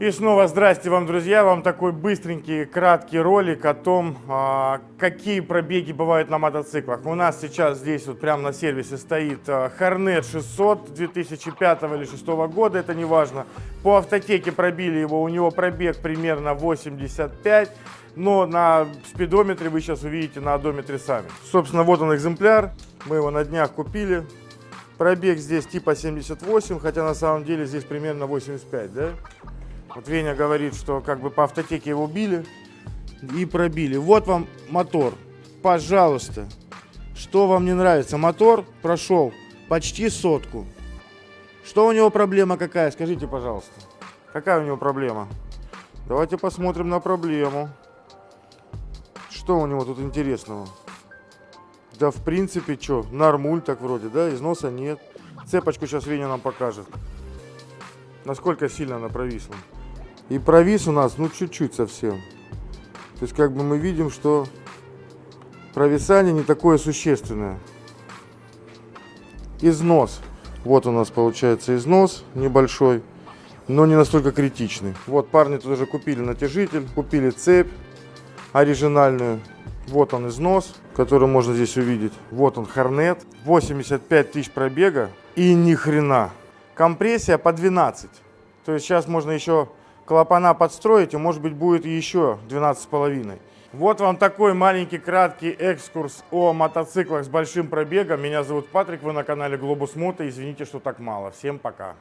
И снова здрасте вам, друзья. Вам такой быстренький, краткий ролик о том, а, какие пробеги бывают на мотоциклах. У нас сейчас здесь вот прямо на сервисе стоит а, Hornet 600 2005 или 2006 года, это не важно. По автотеке пробили его, у него пробег примерно 85, но на спидометре вы сейчас увидите на одометре сами. Собственно, вот он экземпляр, мы его на днях купили. Пробег здесь типа 78, хотя на самом деле здесь примерно 85, да? Вот Веня говорит, что как бы по автотеке его били и пробили. Вот вам мотор. Пожалуйста. Что вам не нравится? Мотор прошел почти сотку. Что у него проблема какая? Скажите, пожалуйста. Какая у него проблема? Давайте посмотрим на проблему. Что у него тут интересного? Да, в принципе, что, нормуль так вроде, да, износа нет. Цепочку сейчас Веня нам покажет. Насколько сильно она провисла. И провис у нас, ну, чуть-чуть совсем. То есть, как бы мы видим, что провисание не такое существенное. Износ. Вот у нас получается износ небольшой, но не настолько критичный. Вот парни тут уже купили натяжитель, купили цепь оригинальную. Вот он износ, который можно здесь увидеть. Вот он Хорнет. 85 тысяч пробега и ни хрена. Компрессия по 12. То есть сейчас можно еще клапана подстроить, и может быть будет еще 12,5. Вот вам такой маленький краткий экскурс о мотоциклах с большим пробегом. Меня зовут Патрик, вы на канале Глобус Мото. Извините, что так мало. Всем пока.